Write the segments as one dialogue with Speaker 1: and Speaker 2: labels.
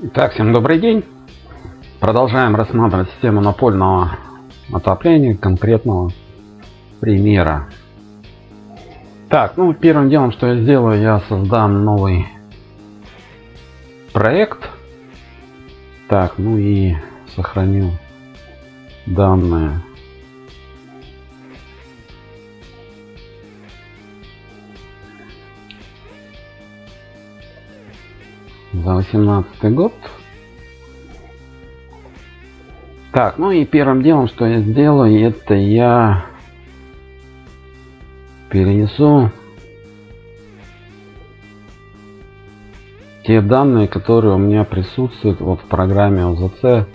Speaker 1: Итак, всем добрый день. Продолжаем рассматривать систему напольного отопления конкретного примера. Так, ну первым делом, что я сделаю, я создам новый проект. Так, ну и сохраню данные. За восемнадцатый год. Так ну и первым делом что я сделаю это я перенесу те данные которые у меня присутствуют вот в программе ОЗЦ.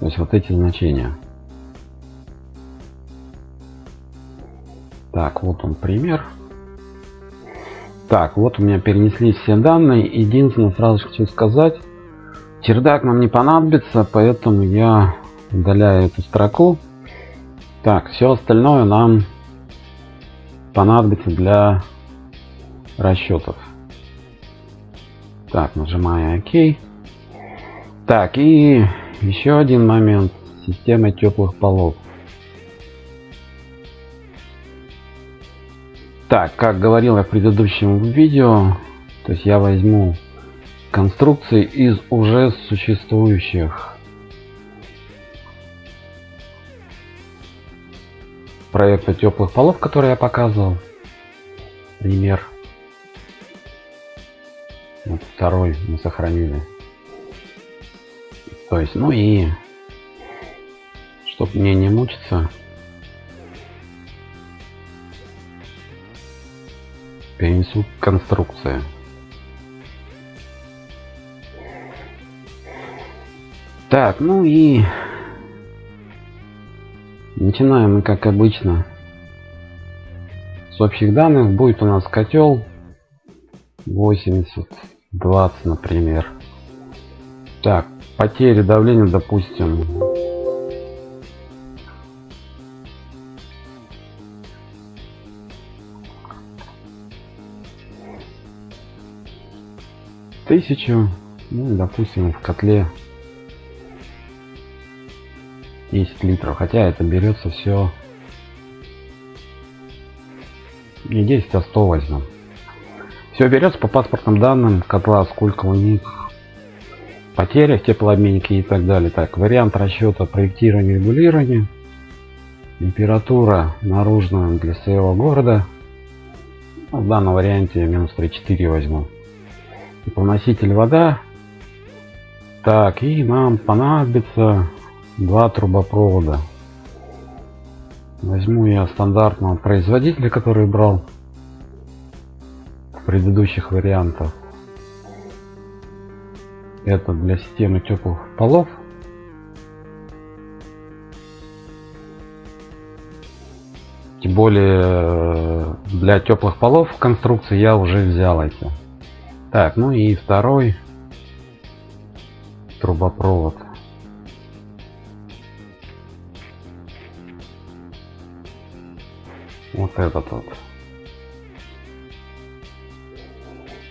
Speaker 1: То есть вот эти значения. Так вот он пример так, вот у меня перенеслись все данные. Единственное, сразу хочу сказать, чердак нам не понадобится, поэтому я удаляю эту строку. Так, все остальное нам понадобится для расчетов. Так, нажимаю ОК. Так, и еще один момент. Система теплых полов. Так, как говорил я в предыдущем видео, то есть я возьму конструкции из уже существующих проекта теплых полов, который я показывал. Пример. Вот второй мы сохранили. То есть, ну и чтобы мне не мучиться, перенесу конструкции. Так, ну и начинаем мы как обычно с общих данных. Будет у нас котел 80, 20, например. Так, потери давления, допустим, тысячу ну допустим в котле 10 литров. Хотя это берется все не 10 а 100 возьмем все берется по паспортным данным котла сколько у них потерях теплообменники и так далее. Так вариант расчета проектирования регулирования температура наружная для своего города. В данном варианте минус 3,4 возьму теплоноситель вода. Так и нам понадобится два трубопровода. Возьму я стандартного производителя который брал в предыдущих вариантах. Это для системы теплых полов. Тем более э, для теплых полов конструкции я уже взял эти так, ну и второй трубопровод. Вот этот вот.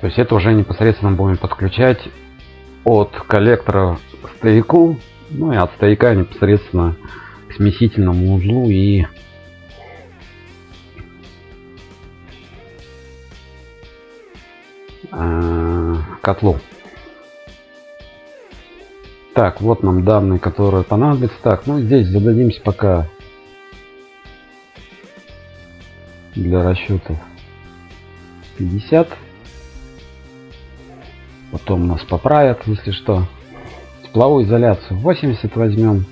Speaker 1: То есть это уже непосредственно будем подключать от коллектора к стояку, ну и от стояка непосредственно к смесительному узлу и котлу. Так, вот нам данные, которые понадобятся. Так, ну здесь зададимся пока для расчетов 50. Потом нас поправят, если что. Тепловую изоляцию 80 возьмем.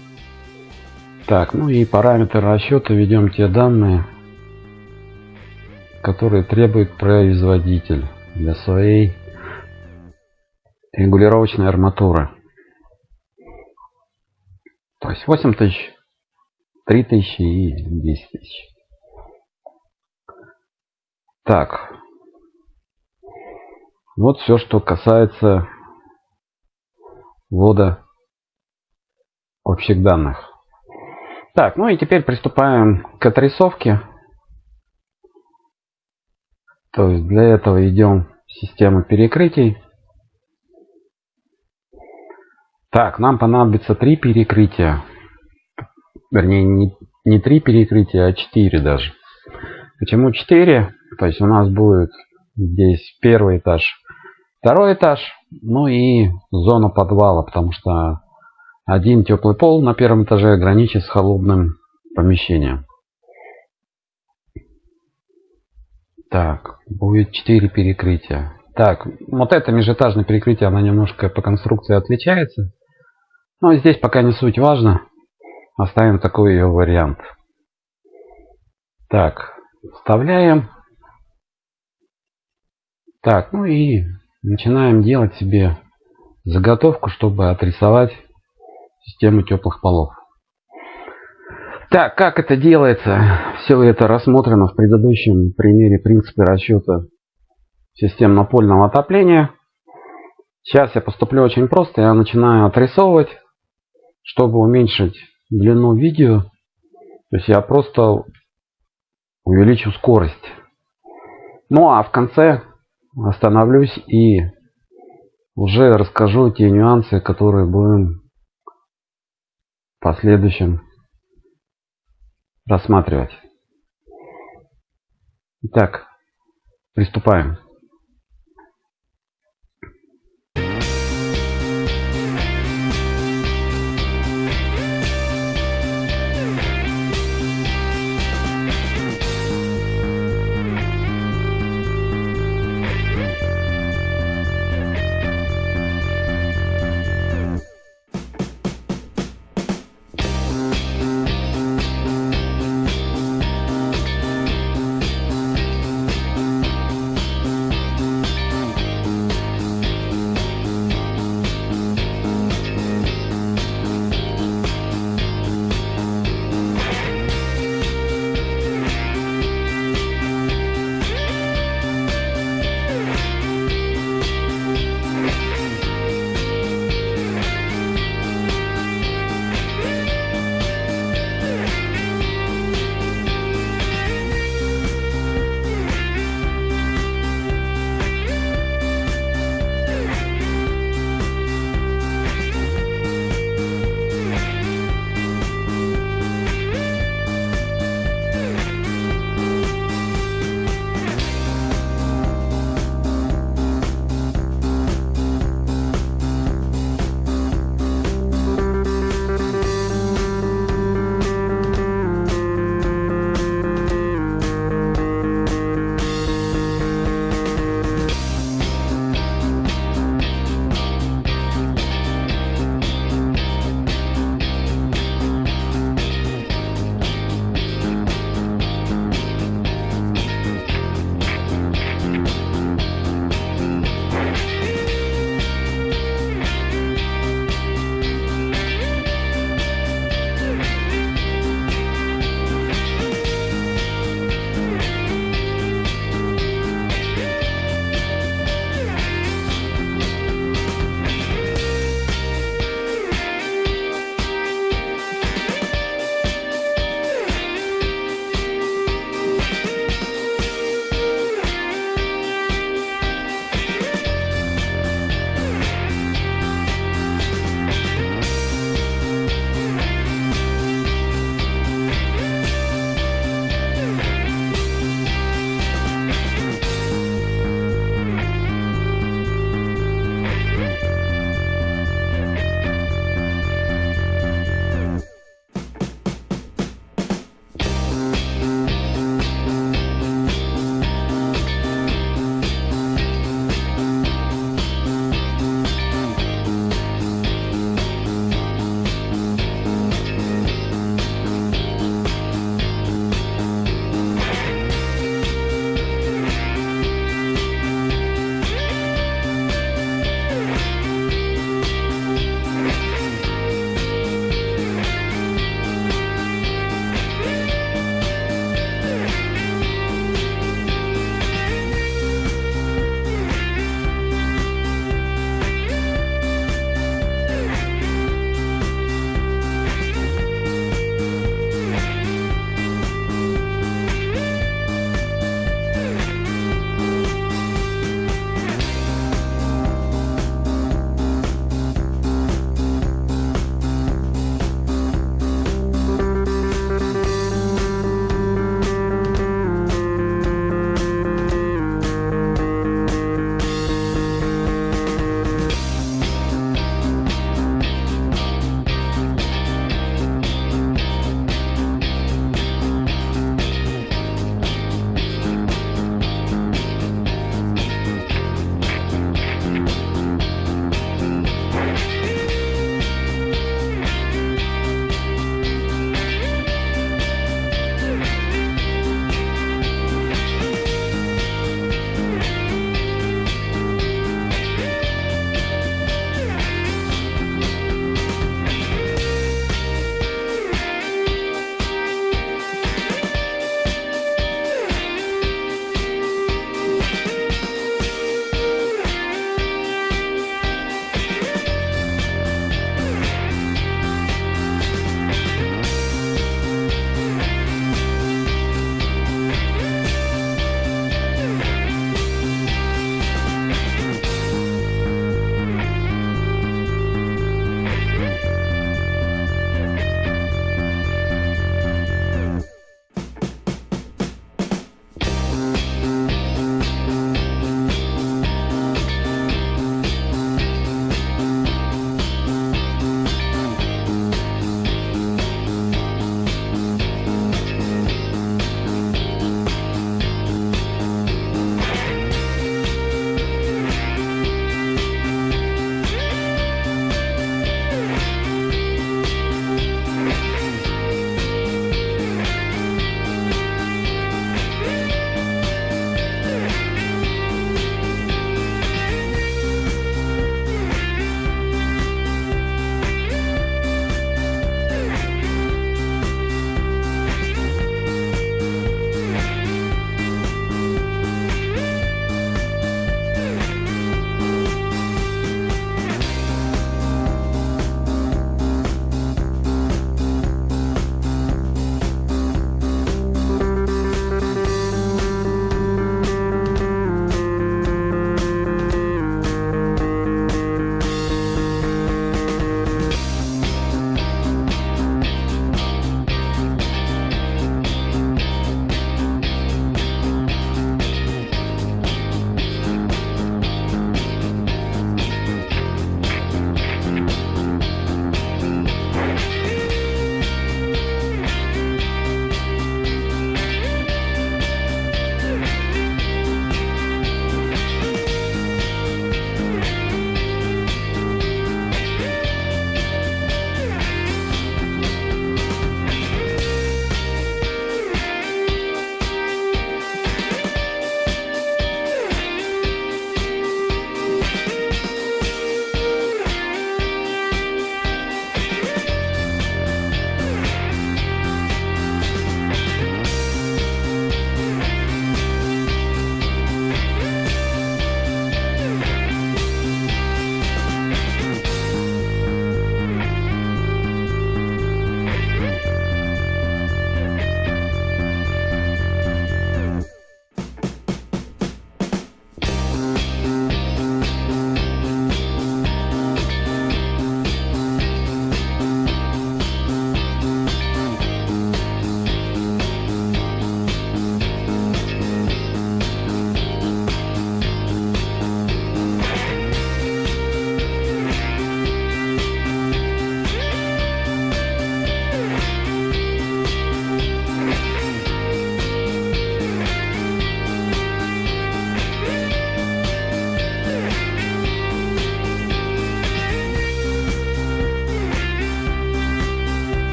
Speaker 1: Так, ну и параметры расчета ведем те данные, которые требует производитель для своей регулировочной арматуры. То есть 8 тысяч, 3 тысячи и 10 тысяч. Так. Вот все, что касается ввода общих данных. Так, ну и теперь приступаем к отрисовке. То есть для этого идем в систему перекрытий. Так, нам понадобится три перекрытия. Вернее, не, не три перекрытия, а четыре даже. Почему четыре? То есть у нас будет здесь первый этаж, второй этаж, ну и зона подвала, потому что один теплый пол на первом этаже граничит с холодным помещением. Так, будет 4 перекрытия. Так, вот это межэтажное перекрытие, оно немножко по конструкции отличается. Но здесь пока не суть важно. Оставим такой ее вариант. Так, вставляем. Так, ну и начинаем делать себе заготовку, чтобы отрисовать систему теплых полов. Так, как это делается? Все это рассмотрено в предыдущем примере принципе расчета систем напольного отопления. Сейчас я поступлю очень просто. Я начинаю отрисовывать, чтобы уменьшить длину видео. То есть я просто увеличу скорость. Ну а в конце остановлюсь и уже расскажу те нюансы, которые будем в последующем рассматривать. Итак, приступаем.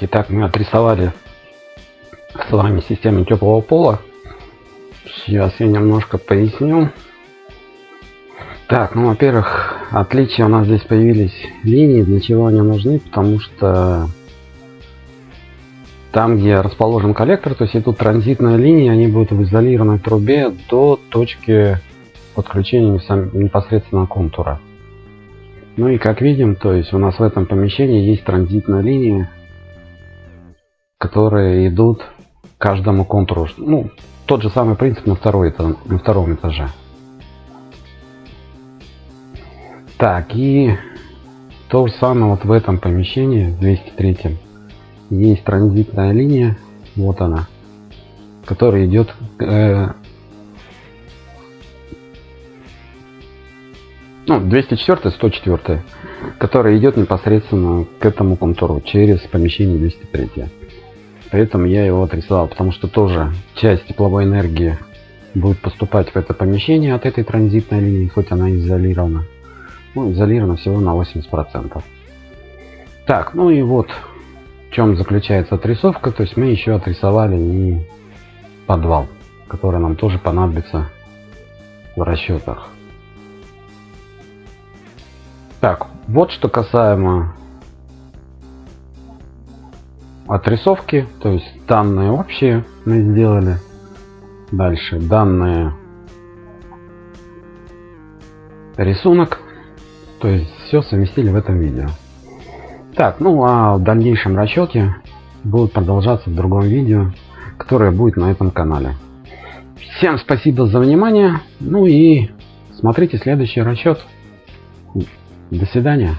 Speaker 1: Итак, мы отрисовали с вами систему теплого пола. Сейчас я немножко поясню. Так, ну, во-первых, отличия у нас здесь появились линии. Для чего они нужны? Потому что там, где расположен коллектор, то есть идут транзитные линии, они будут в изолированной трубе до точки подключения непосредственно контура. Ну и как видим, то есть у нас в этом помещении есть транзитная линия, которые идут каждому контуру. Ну, тот же самый принцип на, второй, на втором этаже. Так, и то же самое вот в этом помещении, 203 есть транзитная линия, вот она, которая идет э, ну 204 104 которая идет непосредственно к этому контуру через помещение 203 поэтому я его отрисовал потому что тоже часть тепловой энергии будет поступать в это помещение от этой транзитной линии хоть она изолирована. Ну, изолирована всего на 80 процентов. Так ну и вот в чем заключается отрисовка. То есть мы еще отрисовали и подвал который нам тоже понадобится в расчетах так вот что касаемо отрисовки то есть данные общие мы сделали дальше данные рисунок то есть все совместили в этом видео так, ну а в дальнейшем расчете будут продолжаться в другом видео, которое будет на этом канале. Всем спасибо за внимание. Ну и смотрите следующий расчет. До свидания.